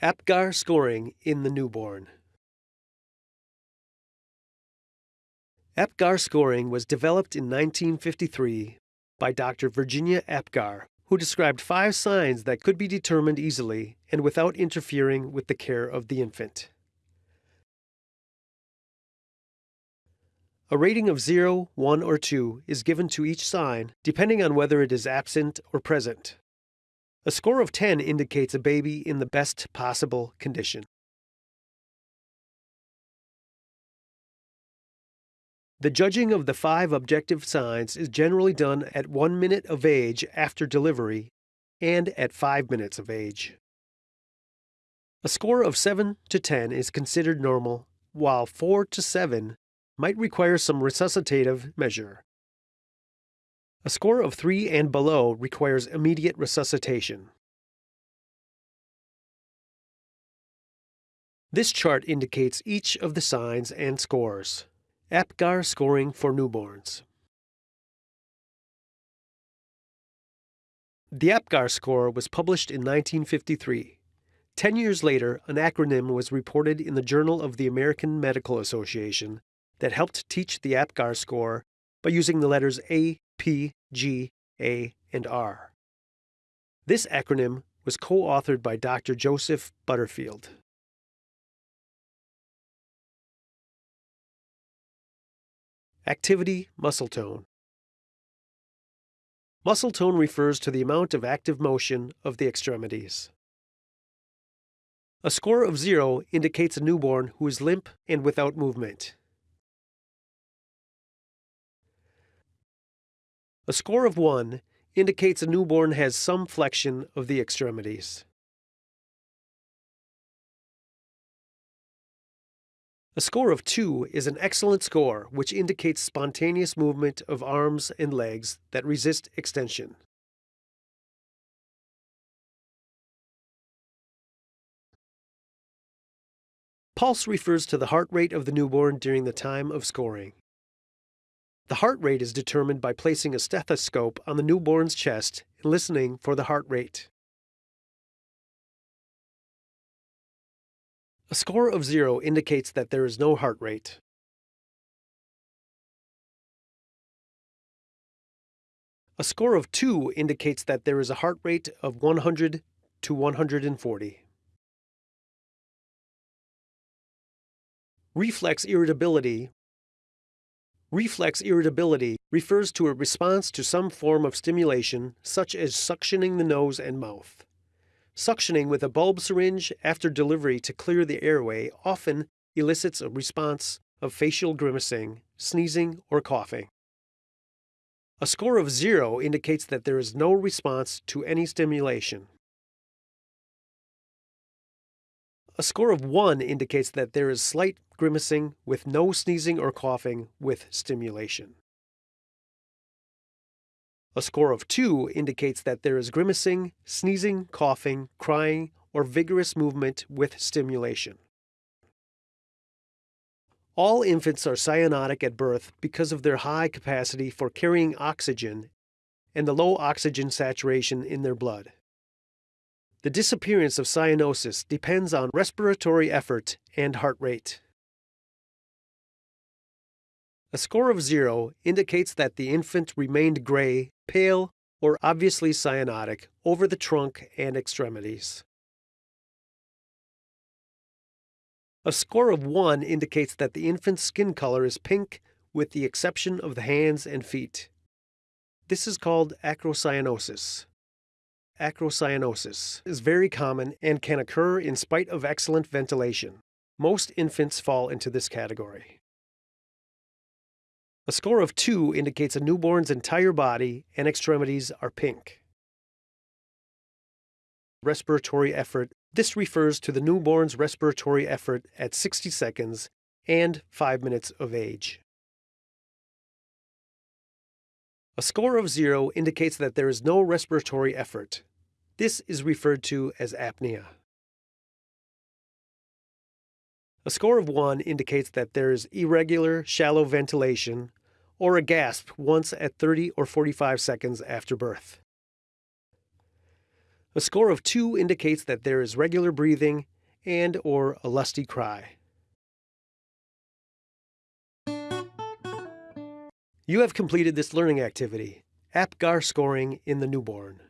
APGAR scoring in the newborn. APGAR scoring was developed in 1953 by Dr. Virginia Apgar, who described five signs that could be determined easily and without interfering with the care of the infant. A rating of 0, 1, or 2 is given to each sign depending on whether it is absent or present. A score of 10 indicates a baby in the best possible condition. The judging of the five objective signs is generally done at one minute of age after delivery and at five minutes of age. A score of 7 to 10 is considered normal, while 4 to 7 might require some resuscitative measure. A score of 3 and below requires immediate resuscitation. This chart indicates each of the signs and scores. APGAR scoring for newborns. The APGAR score was published in 1953. Ten years later, an acronym was reported in the Journal of the American Medical Association that helped teach the APGAR score by using the letters A, P, G, A, and R. This acronym was co authored by Dr. Joseph Butterfield. Activity muscle tone. Muscle tone refers to the amount of active motion of the extremities. A score of zero indicates a newborn who is limp and without movement. A score of 1 indicates a newborn has some flexion of the extremities. A score of 2 is an excellent score which indicates spontaneous movement of arms and legs that resist extension. Pulse refers to the heart rate of the newborn during the time of scoring. The heart rate is determined by placing a stethoscope on the newborn's chest and listening for the heart rate. A score of zero indicates that there is no heart rate. A score of 2 indicates that there is a heart rate of 100 to 140. Reflex irritability Reflex irritability refers to a response to some form of stimulation, such as suctioning the nose and mouth. Suctioning with a bulb syringe after delivery to clear the airway often elicits a response of facial grimacing, sneezing, or coughing. A score of zero indicates that there is no response to any stimulation. A score of 1 indicates that there is slight grimacing with no sneezing or coughing with stimulation. A score of 2 indicates that there is grimacing, sneezing, coughing, crying, or vigorous movement with stimulation. All infants are cyanotic at birth because of their high capacity for carrying oxygen and the low oxygen saturation in their blood. The disappearance of cyanosis depends on respiratory effort and heart rate. A score of zero indicates that the infant remained gray, pale, or obviously cyanotic over the trunk and extremities. A score of 1 indicates that the infant's skin color is pink with the exception of the hands and feet. This is called acrocyanosis acrocyanosis is very common and can occur in spite of excellent ventilation. Most infants fall into this category. A score of 2 indicates a newborn's entire body and extremities are pink. Respiratory effort. This refers to the newborn's respiratory effort at 60 seconds and 5 minutes of age. A score of zero indicates that there is no respiratory effort. This is referred to as apnea. A score of 1 indicates that there is irregular, shallow ventilation or a gasp once at 30 or 45 seconds after birth. A score of 2 indicates that there is regular breathing and or a lusty cry. You have completed this learning activity, APGAR scoring in the newborn.